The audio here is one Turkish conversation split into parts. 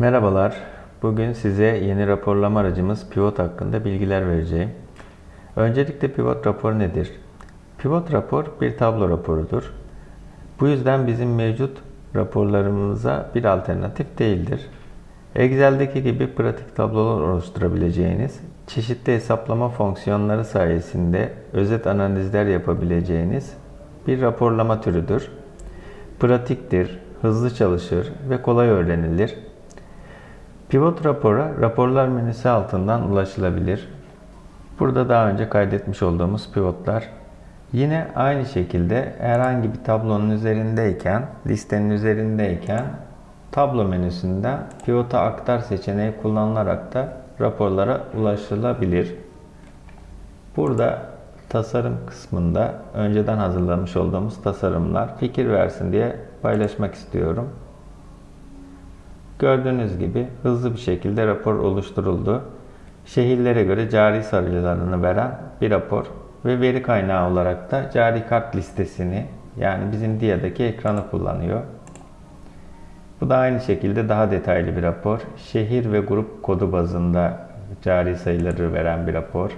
Merhabalar. Bugün size yeni raporlama aracımız Pivot hakkında bilgiler vereceğim. Öncelikle Pivot rapor nedir? Pivot rapor bir tablo raporudur. Bu yüzden bizim mevcut raporlarımıza bir alternatif değildir. Excel'deki gibi pratik tablolar oluşturabileceğiniz, çeşitli hesaplama fonksiyonları sayesinde özet analizler yapabileceğiniz bir raporlama türüdür. Pratiktir, hızlı çalışır ve kolay öğrenilir. Pivot rapora raporlar menüsü altından ulaşılabilir. Burada daha önce kaydetmiş olduğumuz pivotlar. Yine aynı şekilde herhangi bir tablonun üzerindeyken, listenin üzerindeyken tablo menüsünden pivota aktar seçeneği kullanılarak da raporlara ulaşılabilir. Burada tasarım kısmında önceden hazırlamış olduğumuz tasarımlar fikir versin diye paylaşmak istiyorum. Gördüğünüz gibi hızlı bir şekilde rapor oluşturuldu. Şehirlere göre cari sayılarını veren bir rapor ve veri kaynağı olarak da cari kart listesini yani bizim DIA'daki ekranı kullanıyor. Bu da aynı şekilde daha detaylı bir rapor. Şehir ve grup kodu bazında cari sayıları veren bir rapor.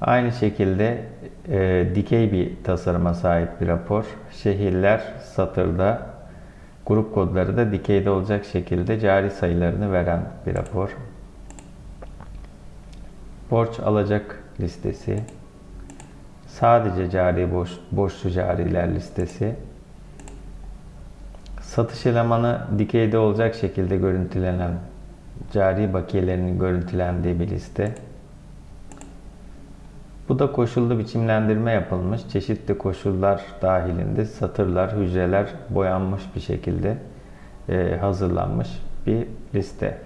Aynı şekilde e, dikey bir tasarıma sahip bir rapor. Şehirler satırda, grup kodları da dikeyde olacak şekilde cari sayılarını veren bir rapor. Borç alacak listesi. Sadece cari borç, borçlu cariler listesi. Satış elemanı dikeyde olacak şekilde görüntülenen cari bakiyelerinin görüntülendiği bir liste. Bu da koşullu biçimlendirme yapılmış. Çeşitli koşullar dahilinde satırlar, hücreler boyanmış bir şekilde hazırlanmış bir liste.